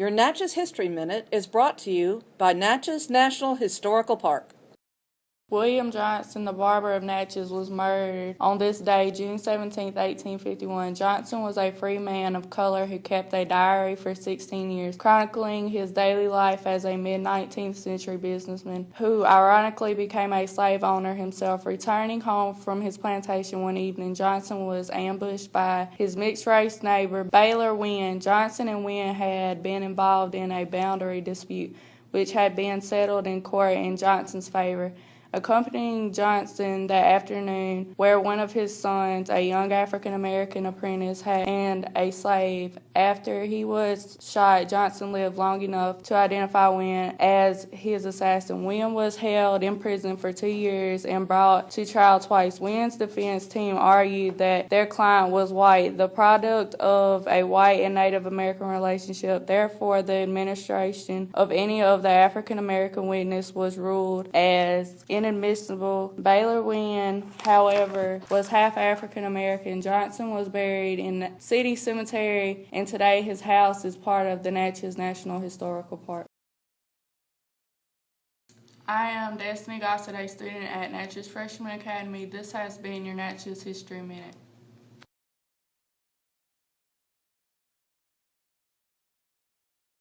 Your Natchez History Minute is brought to you by Natchez National Historical Park. William Johnson, the barber of Natchez, was murdered on this day, June 17, 1851. Johnson was a free man of color who kept a diary for 16 years, chronicling his daily life as a mid 19th century businessman who ironically became a slave owner himself. Returning home from his plantation one evening, Johnson was ambushed by his mixed race neighbor, Baylor Winn. Johnson and Winn had been involved in a boundary dispute, which had been settled in court in Johnson's favor accompanying Johnson that afternoon, where one of his sons, a young African American apprentice, had, and a slave. After he was shot, Johnson lived long enough to identify Winn as his assassin. Winn was held in prison for two years and brought to trial twice. Winn's defense team argued that their client was white, the product of a white and Native American relationship. Therefore, the administration of any of the African American witness was ruled as inadmissible. Baylor Winn, however, was half African American. Johnson was buried in the city cemetery, and today his house is part of the Natchez National Historical Park. I am Destiny Gossett, a student at Natchez Freshman Academy. This has been your Natchez History Minute.